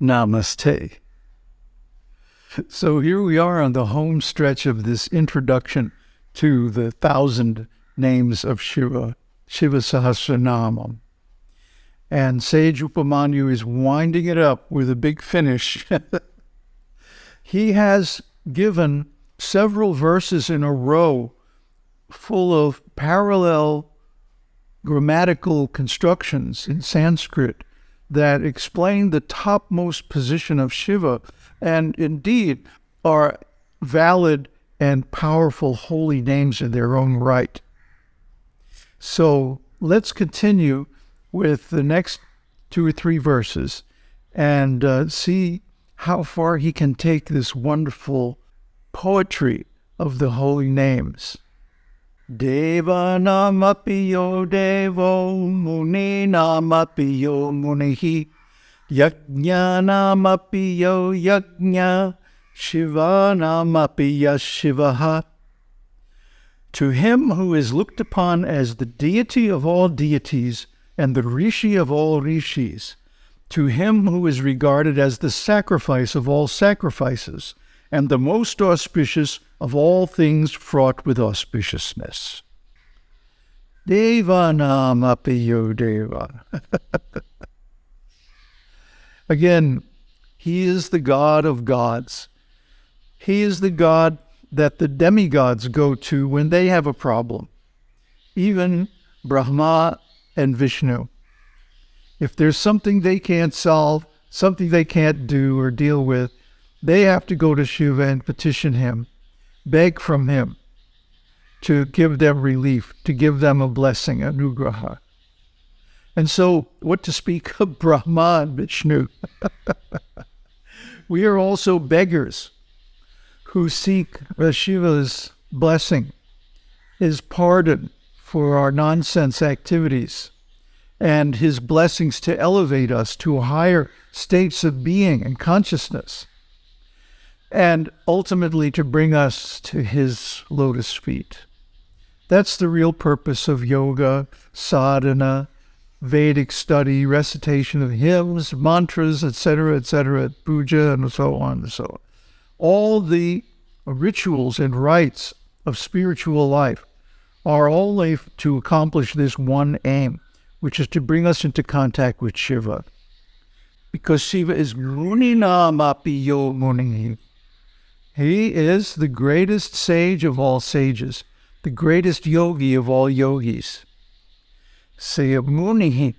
Namaste. So here we are on the home stretch of this introduction to the thousand names of Shiva, Shiva Sahasranamam. And Sage Upamanyu is winding it up with a big finish. he has given several verses in a row full of parallel grammatical constructions in Sanskrit that explain the topmost position of Shiva and indeed are valid and powerful holy names in their own right. So let's continue with the next two or three verses and uh, see how far he can take this wonderful poetry of the holy names. Devanamapi yo devo muninamapi yo munihi yajnanamapi yo yajna shivanamapi yashivaha. To him who is looked upon as the deity of all deities and the rishi of all rishis, to him who is regarded as the sacrifice of all sacrifices, and the most auspicious of all things fraught with auspiciousness. Deva namapiyo deva. Again, he is the God of gods. He is the God that the demigods go to when they have a problem. Even Brahma and Vishnu. If there's something they can't solve, something they can't do or deal with, they have to go to Shiva and petition him, beg from him to give them relief, to give them a blessing, a anugraha. And so, what to speak of Brahma and Vishnu? we are also beggars who seek uh, Shiva's blessing, his pardon for our nonsense activities, and his blessings to elevate us to higher states of being and consciousness and ultimately to bring us to his lotus feet. That's the real purpose of yoga, sadhana, Vedic study, recitation of hymns, mantras, etc., etc., puja, and so on and so on. All the rituals and rites of spiritual life are only to accomplish this one aim, which is to bring us into contact with Shiva. Because Shiva is Muninamapiyo Muni. He is the greatest sage of all sages, the greatest yogi of all yogis. Say, Muni,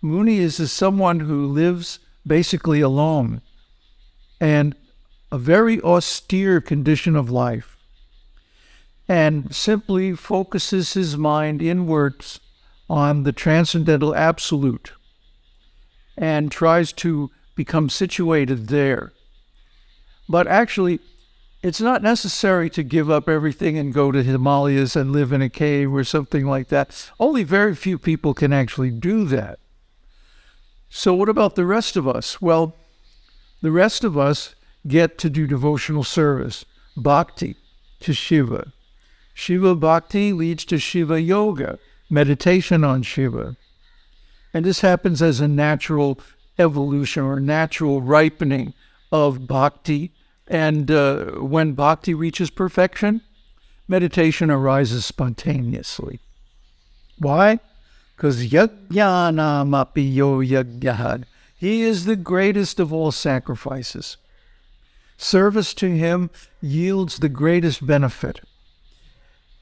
Muni is someone who lives basically alone and a very austere condition of life and simply focuses his mind inwards on the transcendental absolute and tries to become situated there. But actually, it's not necessary to give up everything and go to Himalayas and live in a cave or something like that. Only very few people can actually do that. So, what about the rest of us? Well, the rest of us get to do devotional service, bhakti to Shiva. Shiva bhakti leads to Shiva yoga, meditation on Shiva. And this happens as a natural evolution or natural ripening of bhakti and uh, when bhakti reaches perfection, meditation arises spontaneously. Why? Because yajnanamapi yo yajnahad. He is the greatest of all sacrifices. Service to him yields the greatest benefit.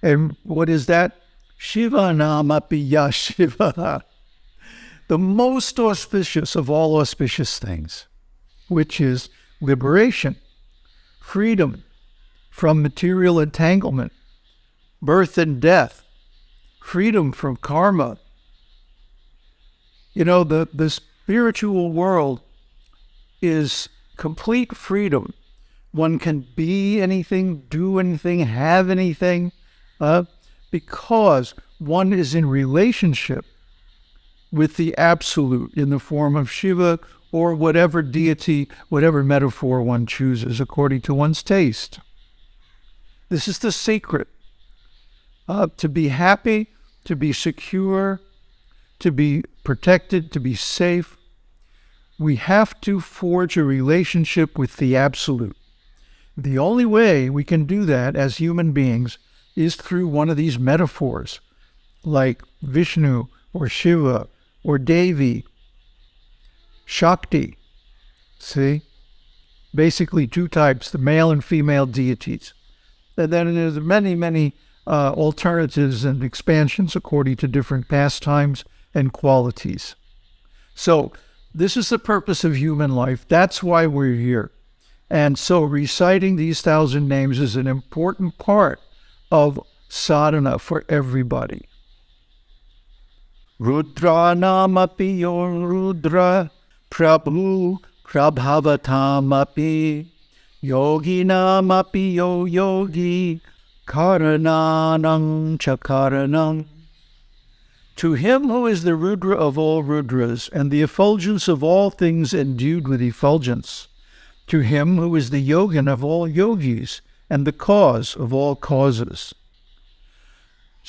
And what is that? Shiva namapi yashiva. The most auspicious of all auspicious things, which is liberation freedom from material entanglement, birth and death, freedom from karma. You know, the, the spiritual world is complete freedom. One can be anything, do anything, have anything, uh, because one is in relationship with the Absolute in the form of Shiva or whatever deity, whatever metaphor one chooses according to one's taste. This is the secret. Uh, to be happy, to be secure, to be protected, to be safe, we have to forge a relationship with the Absolute. The only way we can do that as human beings is through one of these metaphors, like Vishnu or Shiva or Devi, Shakti. See? Basically, two types the male and female deities. And then there's many, many uh, alternatives and expansions according to different pastimes and qualities. So, this is the purpose of human life. That's why we're here. And so, reciting these thousand names is an important part of sadhana for everybody. Rudra namapi Rudra Prabhavatamapi Yogi namapi yo yogi Karananang chakaranang to him who is the Rudra of all Rudras, and the effulgence of all things endued with effulgence, to him who is the Yogin of all yogis, and the cause of all causes.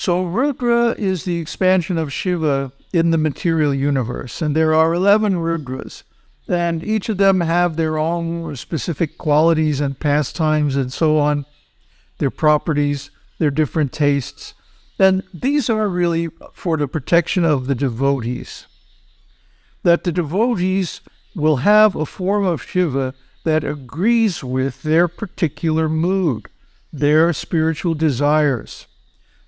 So Rudra is the expansion of Shiva in the material universe, and there are 11 Rudras, and each of them have their own specific qualities and pastimes and so on, their properties, their different tastes, And these are really for the protection of the devotees. That the devotees will have a form of Shiva that agrees with their particular mood, their spiritual desires,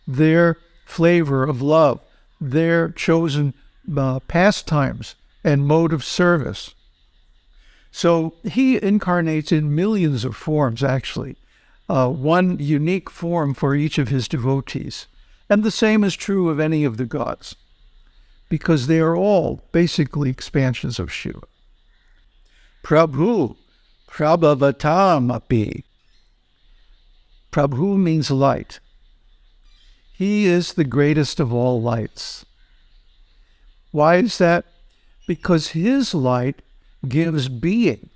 their flavor of love, their chosen uh, pastimes and mode of service. So he incarnates in millions of forms, actually, uh, one unique form for each of his devotees. And the same is true of any of the gods, because they are all basically expansions of Shiva. Prabhu, Prabhavatamapi. Prabhu means light. He is the greatest of all lights. Why is that? Because his light gives being,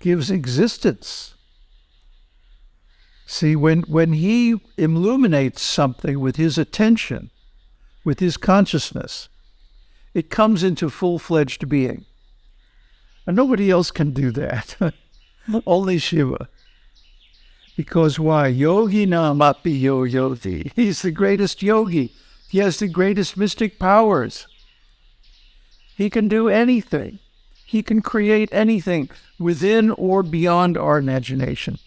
gives existence. See, when, when he illuminates something with his attention, with his consciousness, it comes into full fledged being. And nobody else can do that. Only Shiva. Because why? Yogi namapi yo yogi. He's the greatest yogi. He has the greatest mystic powers. He can do anything. He can create anything within or beyond our imagination.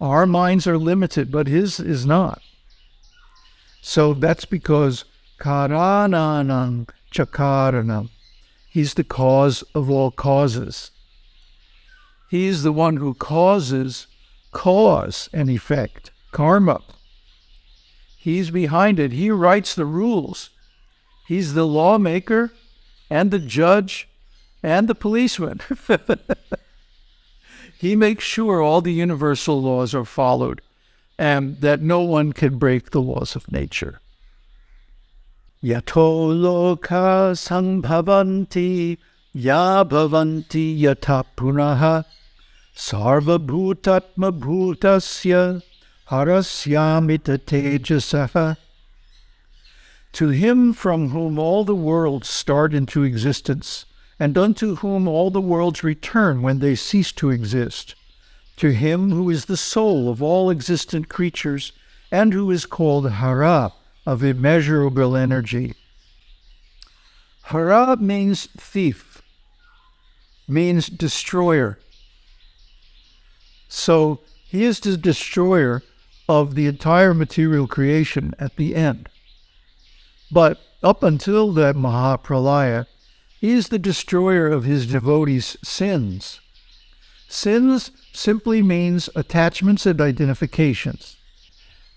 Our minds are limited, but his is not. So that's because Karananam Chakaranam. He's the cause of all causes. He's the one who causes cause and effect, karma. He's behind it. He writes the rules. He's the lawmaker and the judge and the policeman. He makes sure all the universal laws are followed and that no one can break the laws of nature. Yato loka sambhavanti ya bhavanti yata punaha sarva bhutatma bhutasya harasyamita tejasaha. To him from whom all the worlds start into existence, and unto whom all the worlds return when they cease to exist, to him who is the soul of all existent creatures, and who is called Hara, of immeasurable energy. Hara means thief, means destroyer. So he is the destroyer of the entire material creation at the end. But up until that Mahapralaya, he is the destroyer of his devotees' sins. Sins simply means attachments and identifications.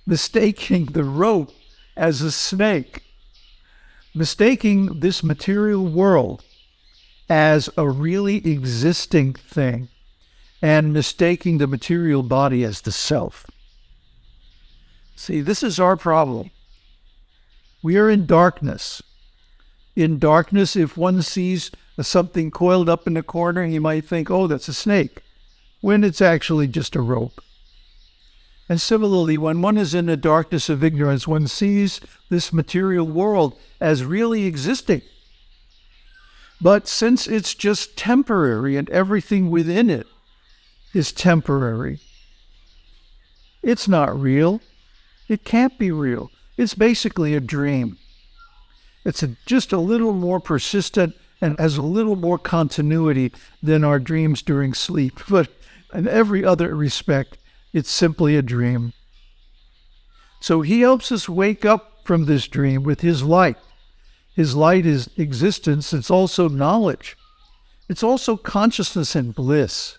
Mistaking the rope as a snake, mistaking this material world as a really existing thing, and mistaking the material body as the self. See, this is our problem. We are in darkness in darkness, if one sees something coiled up in the corner, he might think, oh, that's a snake, when it's actually just a rope. And similarly, when one is in the darkness of ignorance, one sees this material world as really existing. But since it's just temporary and everything within it is temporary, it's not real. It can't be real. It's basically a dream. It's a, just a little more persistent and has a little more continuity than our dreams during sleep. But in every other respect, it's simply a dream. So he helps us wake up from this dream with his light. His light is existence, it's also knowledge, it's also consciousness and bliss.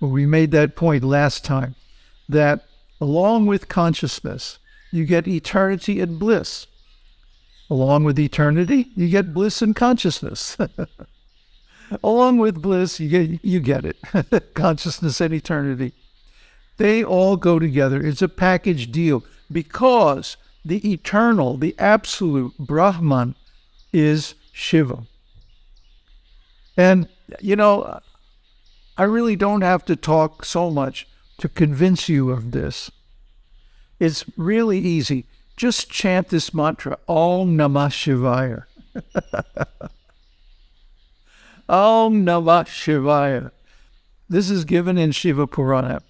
Well, we made that point last time that along with consciousness, you get eternity and bliss. Along with eternity, you get bliss and consciousness. along with bliss, you get you get it. consciousness and eternity. They all go together. It's a package deal because the eternal, the absolute Brahman is Shiva. And, you know, I really don't have to talk so much to convince you of this. It's really easy. Just chant this mantra, Om Namah Shivaya. Om Namah Shivaya. This is given in Shiva Purana.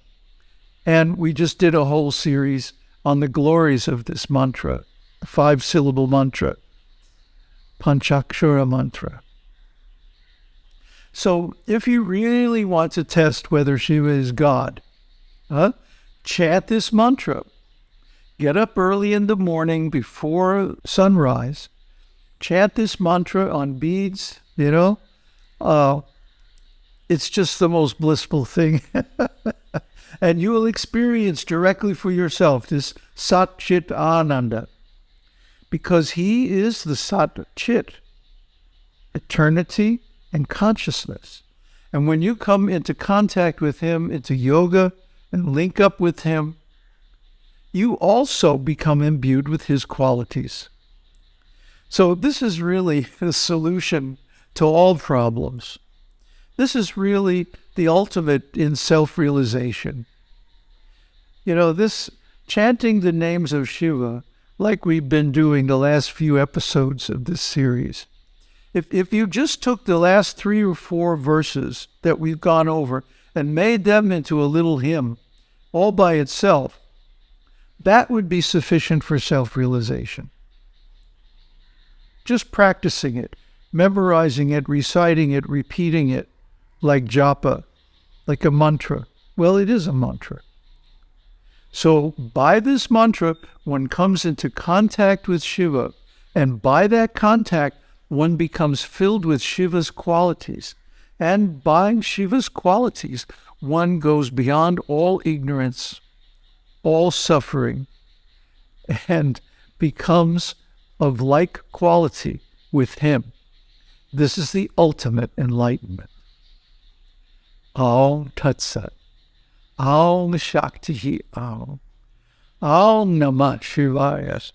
And we just did a whole series on the glories of this mantra, five syllable mantra, Panchakshara mantra. So if you really want to test whether Shiva is God, huh, chant this mantra. Get up early in the morning before sunrise, chant this mantra on beads, you know. Uh, it's just the most blissful thing. and you will experience directly for yourself this Sat Chit Ananda, because he is the Sat Chit, eternity and consciousness. And when you come into contact with him, into yoga, and link up with him, you also become imbued with his qualities. So, this is really the solution to all problems. This is really the ultimate in self realization. You know, this chanting the names of Shiva, like we've been doing the last few episodes of this series, if, if you just took the last three or four verses that we've gone over and made them into a little hymn all by itself, that would be sufficient for self realization. Just practicing it, memorizing it, reciting it, repeating it like japa like a mantra. Well, it is a mantra. So, by this mantra, one comes into contact with Shiva, and by that contact, one becomes filled with Shiva's qualities. And by Shiva's qualities, one goes beyond all ignorance, all suffering, and becomes of like quality with Him. This is the ultimate enlightenment. Om Tat Sat. Om Shakti Om. Om Namah Shivaya.